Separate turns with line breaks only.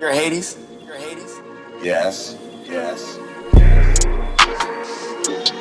You're Hades? You're Hades?
Yes. Yes. yes.